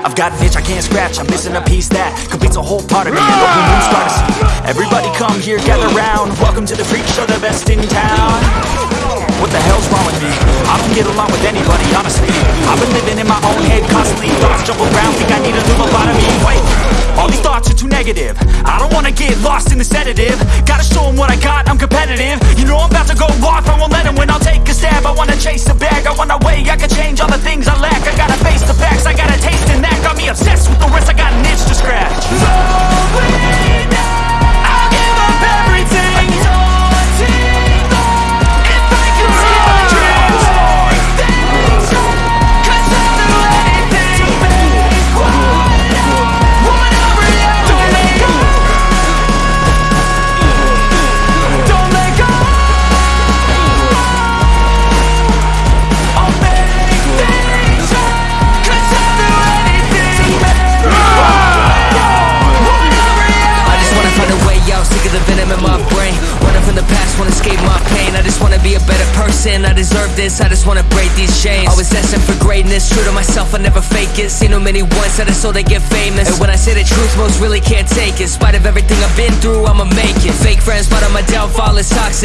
I've got an itch I can't scratch. I'm missing a piece that completes a whole part of me. Moon start to see Everybody come here, gather round. Welcome to the freak show, the best in town. What the hell's wrong with me? I don't get along with anybody, honestly. I've been living in my own head constantly. Thoughts jump around, think I need a new lobotomy Wait, all these thoughts are too negative. I don't wanna get lost in the sedative. Gotta show 'em what I got, I'm competitive. You know I'm about to go off, I won't let 'em. Win I'll take a stab, I wanna chase a bag I my brain Running from the past, wanna escape my pain. I just wanna be a better person, I deserve this I just wanna break these chains. Always asking for greatness, true to myself, I never fake it. Seen too many ones that are so they get famous. And when I say the truth, most really can't take it. In spite of everything I've been through, I'ma make it. Fake friends, but on my downfall is toxic